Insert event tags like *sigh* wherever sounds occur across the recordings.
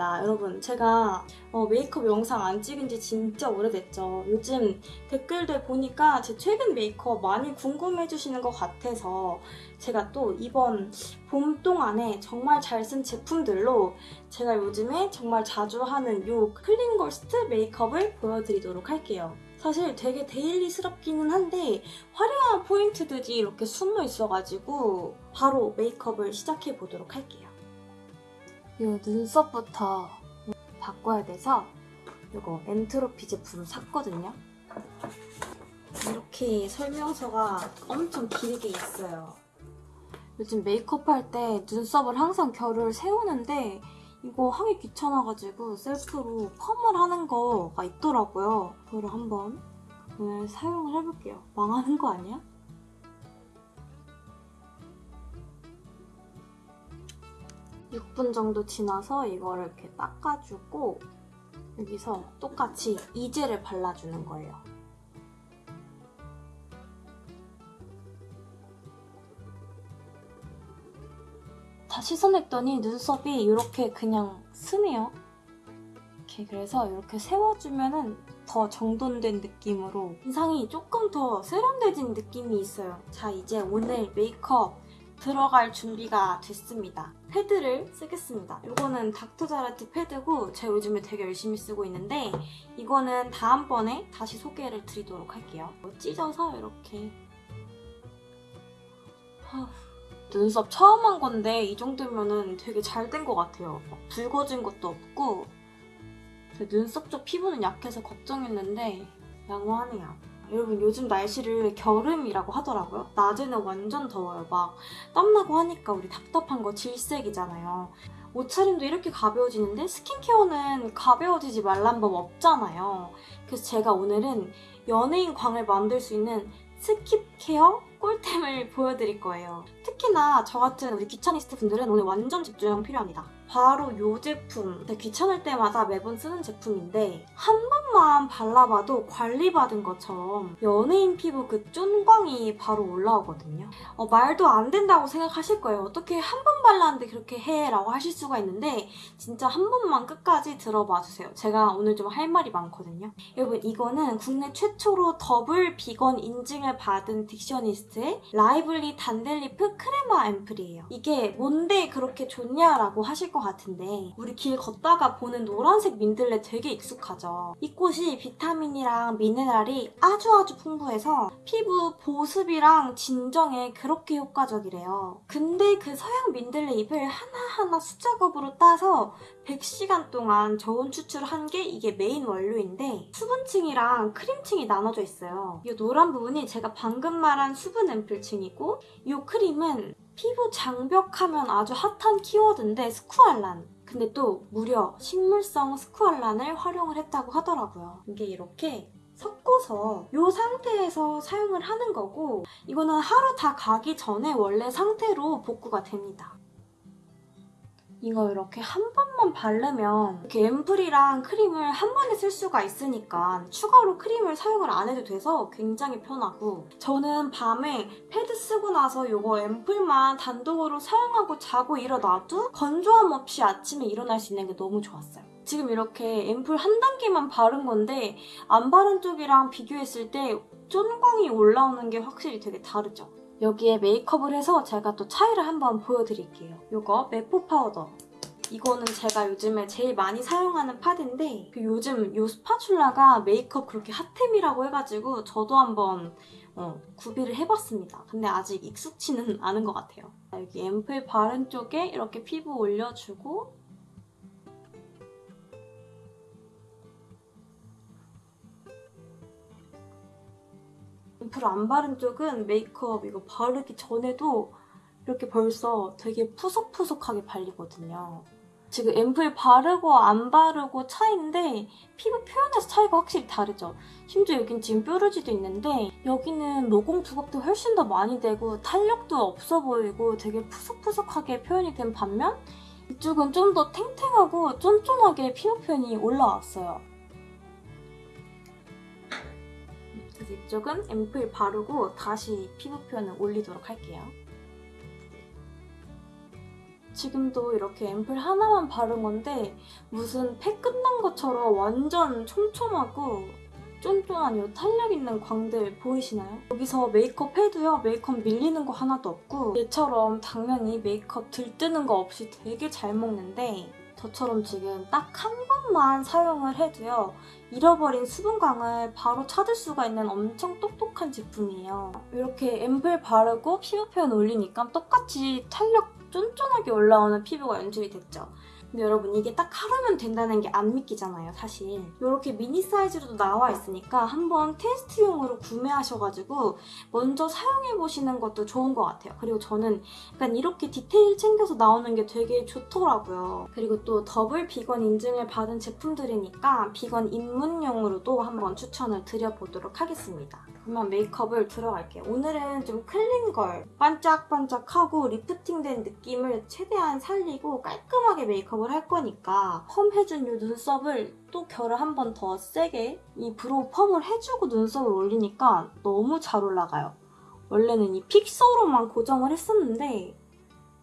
반갑습니다. 여러분, 제가 어, 메이크업 영상 안 찍은 지 진짜 오래됐죠. 요즘 댓글들 보니까 제 최근 메이크업 많이 궁금해 주시는 것 같아서 제가 또 이번 봄 동안에 정말 잘 쓴 제품들로 제가 요즘에 정말 자주 하는 요 clean girl style 메이크업을 보여드리도록 할게요. 사실 되게 daily스럽기는 한데 화려한 포인트들이 이렇게 숨어 있어가지고 바로 메이크업을 시작해 보도록 할게요. 이 눈썹부터 바꿔야 돼서 이거 엔트로피 제품 샀거든요. 이렇게 설명서가 엄청 길게 있어요. 요즘 메이크업 할 때 눈썹을 항상 결을 세우는데 이거 하기 귀찮아가지고 셀프로 펌을 하는 거가 있더라고요. 그거를 한번 오늘 사용을 해볼게요. 망하는 거 아니야? 6분 정도 지나서 이거를 이렇게 닦아주고 여기서 똑같이 이젤을 발라주는 거예요. 다 씻어냈더니 눈썹이 이렇게 그냥 스네요. 이렇게 그래서 이렇게 세워주면 은 더 정돈된 느낌으로 인상이 조금 더 세련돼진 느낌이 있어요. 자 이제 오늘 메이크업 들어갈 준비가 됐습니다. 패드를 쓰겠습니다. 이거는 닥터자라트 패드고 제가 요즘에 되게 열심히 쓰고 있는데 이거는 다음번에 다시 소개를 드리도록 할게요. 찢어서 이렇게 하... 눈썹 처음 한 건데 이 정도면 은 되게 잘 된 것 같아요. 막 붉어진 것도 없고 눈썹 쪽 피부는 약해서 걱정했는데 양호하네요. 여러분 요즘 날씨를 겨름이라고 하더라고요. 낮에는 완전 더워요. 막 땀나고 하니까 우리 답답한 거 질색이잖아요. 옷차림도 이렇게 가벼워지는데 스킨케어는 가벼워지지 말란 법 없잖아요. 그래서 제가 오늘은 연예인 광을 만들 수 있는 skip care 꿀템을 보여드릴 거예요. 특히나 저 같은 우리 귀차니스트 분들은 오늘 완전 집중 필요합니다. 바로 이 제품. 귀찮을 때마다 매번 쓰는 제품인데 한 번만 발라봐도 관리받은 것처럼 연예인 피부 그 쫀광이 바로 올라오거든요. 어, 말도 안 된다고 생각하실 거예요. 어떻게 한 번 발랐는데 그렇게 해? 라고 하실 수가 있는데 진짜 한 번만 끝까지 들어봐 주세요. 제가 오늘 좀 할 말이 많거든요. 여러분 이거는 국내 최초로 더블 비건 인증을 받은 딕셔니스트의 라이블리 단델리프 크레마 앰플이에요. 이게 뭔데 그렇게 좋냐라고 하실 것 같은데 우리 길 걷다가 보는 노란색 민들레 되게 익숙하죠? 이 꽃이 비타민이랑 미네랄이 아주 아주 풍부해서 피부 보습이랑 진정에 그렇게 효과적이래요. 근데 그 서양 민들레 잎을 하나하나 수작업으로 따서 100시간 동안 저온 추출한 게 이게 메인 원료인데 수분층이랑 크림층이 나눠져 있어요. 이 노란 부분이 제가 방금 말한 수분 앰플층이고 이 크림은 피부 장벽하면 아주 핫한 키워드인데 스쿠알란 근데 또 무려 식물성 스쿠알란을 활용을 했다고 하더라고요. 이게 이렇게 섞어서 이 상태에서 사용을 하는 거고 이거는 하루 다 가기 전에 원래 상태로 복구가 됩니다. 이거 이렇게 한 번만 바르면 이렇게 앰플이랑 크림을 한 번에 쓸 수가 있으니까 추가로 크림을 사용을 안 해도 돼서 굉장히 편하고 저는 밤에 패드 쓰고 나서 이거 앰플만 단독으로 사용하고 자고 일어나도 건조함 없이 아침에 일어날 수 있는 게 너무 좋았어요. 지금 이렇게 앰플 한 단계만 바른 건데 안 바른 쪽이랑 비교했을 때 쫀광이 올라오는 게 확실히 되게 다르죠. 여기에 메이크업을 해서 제가 또 차이를 한번 보여드릴게요. 이거 메포 파우더. 이거는 제가 요즘에 제일 많이 사용하는 파데인데 그 요즘 이 스파츌라가 메이크업 그렇게 핫템이라고 해가지고 저도 한번 어, 구비를 해봤습니다. 근데 아직 익숙치는 않은 것 같아요. 여기 앰플 바른 쪽에 이렇게 피부 올려주고 앰플 안 바른 쪽은 메이크업 이거 바르기 전에도 이렇게 벌써 되게 푸석푸석하게 발리거든요. 지금 앰플 바르고 안 바르고 차이인데 피부 표현에서 차이가 확실히 다르죠. 심지어 여긴 지금 뾰루지도 있는데 여기는 모공 부각도 훨씬 더 많이 되고 탄력도 없어 보이고 되게 푸석푸석하게 표현이 된 반면 이쪽은 좀 더 탱탱하고 쫀쫀하게 피부 표현이 올라왔어요. 이쪽은 앰플 바르고 다시 피부 표현을 올리도록 할게요. 지금도 이렇게 앰플 하나만 바른 건데 무슨 팩 끝난 것처럼 완전 촘촘하고 쫀쫀한 이 탄력 있는 광들 보이시나요? 여기서 메이크업 해도요 메이크업 밀리는 거 하나도 없고 얘처럼 당연히 메이크업 들뜨는 거 없이 되게 잘 먹는데 저처럼 지금 딱 한 번만 사용을 해도요 잃어버린 수분광을 바로 찾을 수가 있는 엄청 똑똑한 제품이에요. 이렇게 앰플 바르고 피부 표현 올리니까 똑같이 탄력 쫀쫀하게 올라오는 피부가 연출이 됐죠. 근데 여러분 이게 딱 하루면 된다는 게 안 믿기잖아요 사실. 이렇게 미니 사이즈로도 나와 있으니까 한번 테스트용으로 구매하셔가지고 먼저 사용해보시는 것도 좋은 것 같아요. 그리고 저는 약간 이렇게 디테일 챙겨서 나오는 게 되게 좋더라고요. 그리고 또 더블 비건 인증을 받은 제품들이니까 비건 입문용으로도 한번 추천을 드려보도록 하겠습니다. 그러면 메이크업을 들어갈게요. 오늘은 좀 clean girl 반짝반짝하고 리프팅된 느낌을 최대한 살리고 깔끔하게 메이크업 메이크업을 할 거니까 펌 해준 이 눈썹을 또 결을 한 번 더 세게 이 brow 펌을 해주고 눈썹을 올리니까 너무 잘 올라가요. 원래는 이 fixer로만 고정을 했었는데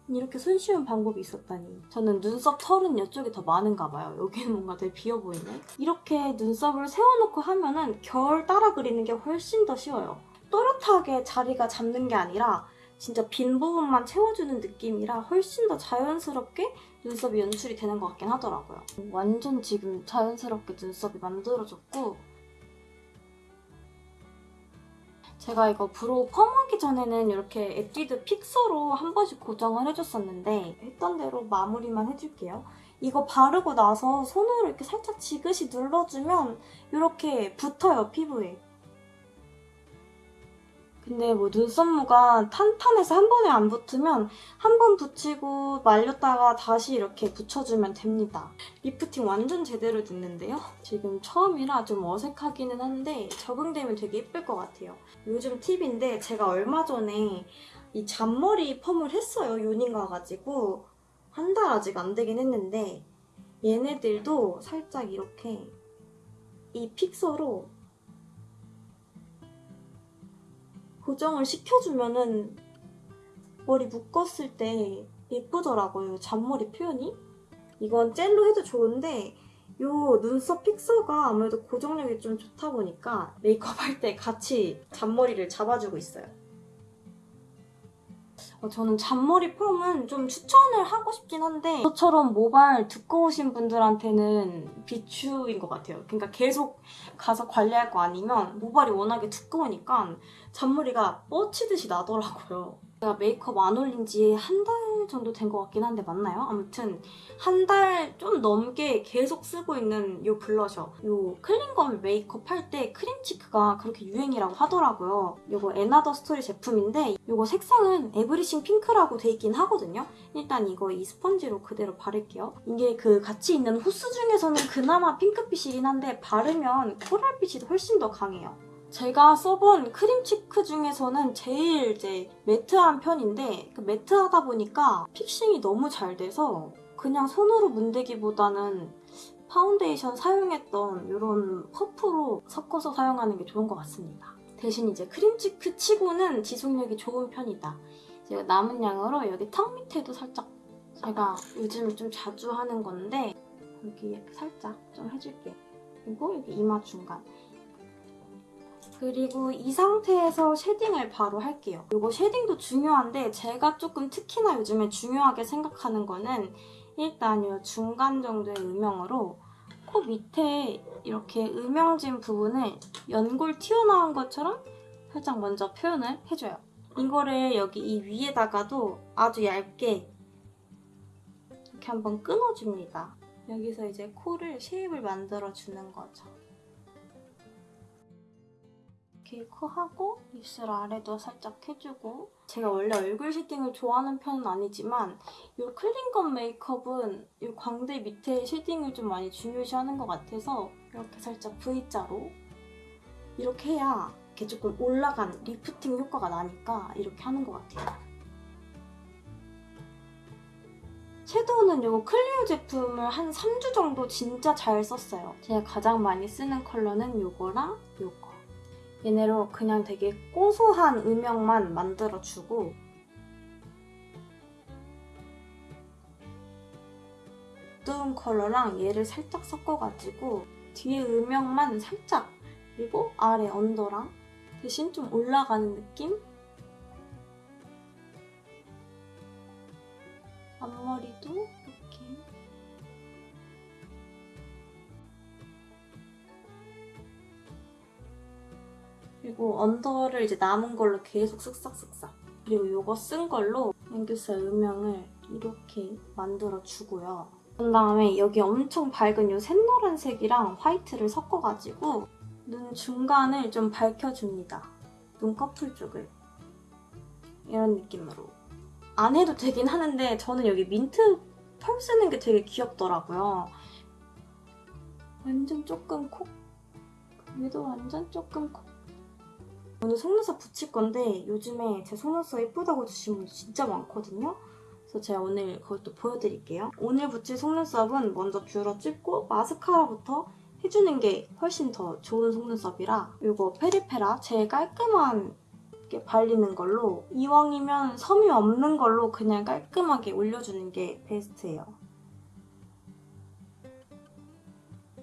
이렇게 손쉬운 방법이 있었다니. 저는 눈썹 털은 이쪽이 더 많은가 봐요. 여기는 뭔가 되게 비어 보이네. 이렇게 눈썹을 세워놓고 하면은 결 따라 그리는 게 훨씬 더 쉬워요. 또렷하게 자리가 잡는 게 아니라 진짜 빈 부분만 채워주는 느낌이라 훨씬 더 자연스럽게 눈썹이 연출이 되는 것 같긴 하더라고요. 완전 지금 자연스럽게 눈썹이 만들어졌고 제가 이거 brow 펌하기 전에는 이렇게 에뛰드 fixer로 한 번씩 고정을 해줬었는데 했던 대로 마무리만 해줄게요. 이거 바르고 나서 손으로 이렇게 살짝 지그시 눌러주면 이렇게 붙어요, 피부에. 근데 뭐 눈썹모가 탄탄해서 한 번에 안 붙으면 한 번 붙이고 말렸다가 다시 이렇게 붙여주면 됩니다. 리프팅 완전 제대로 됐는데요? 지금 처음이라 좀 어색하기는 한데 적응되면 되게 예쁠 것 같아요. 요즘 팁인데 제가 얼마 전에 이 잔머리 펌을 했어요. 요닝 가가지고 한 달 아직 안 되긴 했는데 얘네들도 살짝 이렇게 이 픽서로 고정을 시켜주면은 머리 묶었을 때 예쁘더라고요. 잔머리 표현이. 이건 젤로 해도 좋은데 이 눈썹 픽서가 아무래도 고정력이 좀 좋다 보니까 메이크업 할 때 같이 잔머리를 잡아주고 있어요. 어, 저는 잔머리 펌은 좀 추천을 하고 싶긴 한데 저처럼 모발 두꺼우신 분들한테는 비추인 것 같아요. 그러니까 계속 가서 관리할 거 아니면 모발이 워낙에 두꺼우니까 잔머리가 뻗치듯이 나더라고요. 제가 메이크업 안 올린 지 한 달 정도 된 것 같긴 한데 맞나요? 아무튼 한 달 좀 넘게 계속 쓰고 있는 이 블러셔 이 clean girl 메이크업 할 때 cream cheek가 그렇게 유행이라고 하더라고요. 이거 앤아더 스토리 제품인데 이거 색상은 everything pink라고 돼 있긴 하거든요. 일단 이거 이 스펀지로 그대로 바를게요. 이게 그 같이 있는 호수 중에서는 그나마 핑크빛이긴 한데 바르면 코랄빛이 훨씬 더 강해요. 제가 써본 cream cheek 중에서는 제일 이제 매트한 편인데 그 매트하다 보니까 fixing이 너무 잘 돼서 그냥 손으로 문대기보다는 파운데이션 사용했던 이런 퍼프로 섞어서 사용하는 게 좋은 것 같습니다. 대신 이제 cream cheek 치고는 지속력이 좋은 편이다. 제가 남은 양으로 여기 턱 밑에도 살짝 제가 요즘 좀 자주 하는 건데 여기 살짝 좀 해줄게요. 그리고 여기 이마 중간 그리고 이 상태에서 shading을 바로 할게요. 이거 shading도 중요한데 제가 조금 특히나 요즘에 중요하게 생각하는 거는 일단 이 중간 정도의 음영으로 코 밑에 이렇게 음영진 부분을 연골 튀어나온 것처럼 살짝 먼저 표현을 해줘요. 이거를 여기 이 위에다가도 아주 얇게 이렇게 한번 끊어줍니다. 여기서 이제 코를 shape을 만들어주는 거죠. 코하고 입술 아래도 살짝 해주고 제가 원래 얼굴 shading을 좋아하는 편은 아니지만 이 clean girl 메이크업은 이 광대 밑에 shading을 좀 많이 중요시하는 것 같아서 이렇게 살짝 V자로 이렇게 해야 이렇게 조금 올라간 리프팅 효과가 나니까 이렇게 하는 것 같아요. 섀도우는 이거 클리오 제품을 한 3주 정도 진짜 잘 썼어요. 제가 가장 많이 쓰는 컬러는 이거랑 이거. 얘네로 그냥 되게 고소한 음영만 만들어주고 어두운 컬러랑 얘를 살짝 섞어가지고 뒤에 음영만 살짝 그리고 아래 언더랑 대신 좀 올라가는 느낌? 앞머리도 그리고 언더를 이제 남은 걸로 계속 쓱싹쓱싹 그리고 이거 쓴 걸로 앵규살 음영을 이렇게 만들어주고요. 그 다음에 여기 엄청 밝은 이 샛노란색이랑 화이트를 섞어가지고 눈 중간을 좀 밝혀줍니다. 눈꺼풀 쪽을. 이런 느낌으로. 안 해도 되긴 하는데 저는 여기 민트 펄 쓰는 게 되게 귀엽더라고요. 완전 조금 콕. 얘도 완전 조금 콕. 오늘 속눈썹 붙일 건데 요즘에 제 속눈썹 예쁘다고 주신 분들 진짜 많거든요. 그래서 제가 오늘 그것도 보여드릴게요. 오늘 붙일 속눈썹은 먼저 뷰러 찍고 마스카라부터 해주는 게 훨씬 더 좋은 속눈썹이라 이거 페리페라 제일 깔끔한 게 발리는 걸로 이왕이면 섬이 없는 걸로 그냥 깔끔하게 올려주는 게 베스트예요.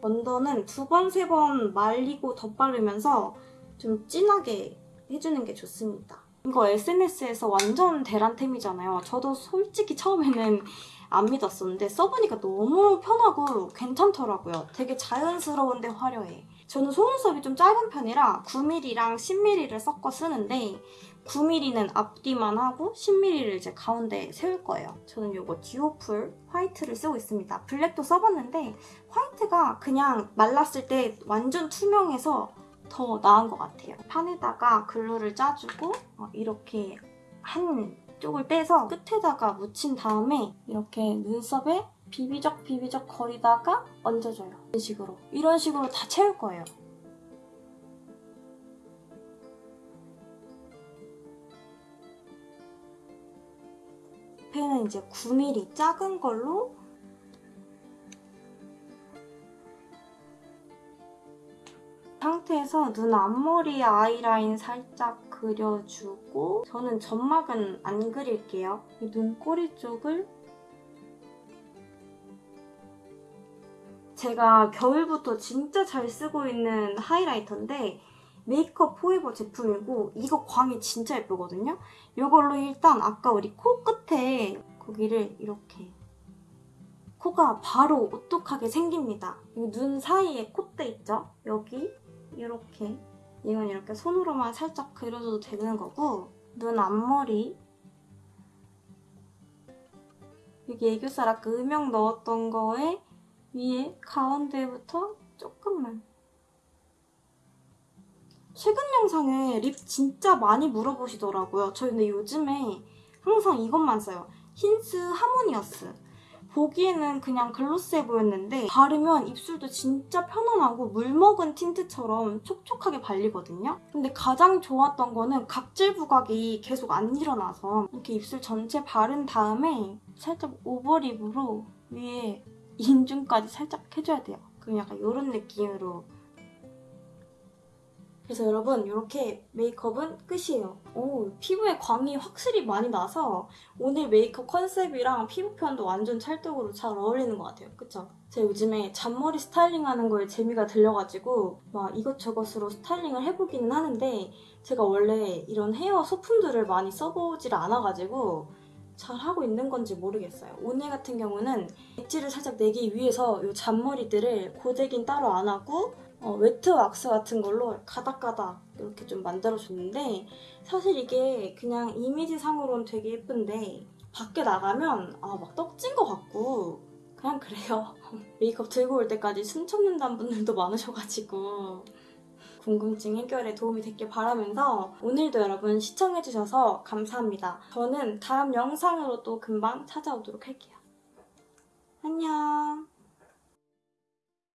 언더는 두 번, 세 번 말리고 덧바르면서 좀 진하게 해주는 게 좋습니다. 이거 SNS에서 완전 대란템이잖아요. 저도 솔직히 처음에는 안 믿었었는데 써보니까 너무 편하고 괜찮더라고요. 되게 자연스러운데 화려해. 저는 속눈썹이 좀 짧은 편이라 9mm랑 10mm를 섞어 쓰는데 9mm는 앞뒤만 하고 10mm를 이제 가운데 세울 거예요. 저는 이거 듀오풀 화이트를 쓰고 있습니다. 블랙도 써봤는데 화이트가 그냥 말랐을 때 완전 투명해서 더 나은 것 같아요. 판에다가 글루를 짜주고 어, 이렇게 한 쪽을 빼서 끝에다가 묻힌 다음에 이렇게 눈썹에 비비적 비비적 거리다가 얹어줘요. 이런 식으로. 이런 식으로 다 채울 거예요. 펜은 이제 9mm 작은 걸로 상태에서 눈 앞머리 아이라인 살짝 그려주고 저는 점막은 안 그릴게요. 이 눈꼬리 쪽을 제가 겨울부터 진짜 잘 쓰고 있는 하이라이터인데 메이크업 포에버 제품이고 이거 광이 진짜 예쁘거든요? 이걸로 일단 아까 우리 코 끝에 거기를 이렇게 코가 바로 오똑하게 생깁니다. 이눈 사이에 콧대 있죠? 여기 이렇게 이건 이렇게 손으로만 살짝 그려줘도 되는 거고 눈 앞머리 여기 애교살 아까 음영 넣었던 거에 위에 가운데부터 조금만 최근 영상에 lip 진짜 많이 물어보시더라고요. 저 근데 요즘에 항상 이것만 써요. 힌스 하모니어스. 보기에는 그냥 glossy해 보였는데 바르면 입술도 진짜 편안하고 물 먹은 틴트처럼 촉촉하게 발리거든요. 근데 가장 좋았던 거는 각질 부각이 계속 안 일어나서 이렇게 입술 전체 바른 다음에 살짝 over lip으로 위에 인중까지 살짝 해줘야 돼요. 그럼 약간 이런 느낌으로 그래서 여러분 이렇게 메이크업은 끝이에요. 오 피부에 광이 확실히 많이 나서 오늘 메이크업 컨셉이랑 피부 표현도 완전 찰떡으로 잘 어울리는 것 같아요. 그쵸? 제가 요즘에 잔머리 스타일링하는 거에 재미가 들려가지고 막 이것저것으로 스타일링을 해보기는 하는데 제가 원래 이런 헤어 소품들을 많이 써보지를 않아가지고 잘 하고 있는 건지 모르겠어요. 오늘 같은 경우는 엣지를 살짝 내기 위해서 이 잔머리들을 고데기는 따로 안 하고 어, wet 왁스 같은 걸로 가닥가닥 이렇게 좀 만들어줬는데 사실 이게 그냥 이미지 상으로는 되게 예쁜데 밖에 나가면 아, 막 떡진 것 같고 그냥 그래요. *laughs* 메이크업 들고 올 때까지 숨 참는다는 분들도 많으셔가지고 궁금증 해결에 도움이 됐길 바라면서 오늘도 여러분 시청해주셔서 감사합니다. 저는 다음 영상으로 또 금방 찾아오도록 할게요. 안녕.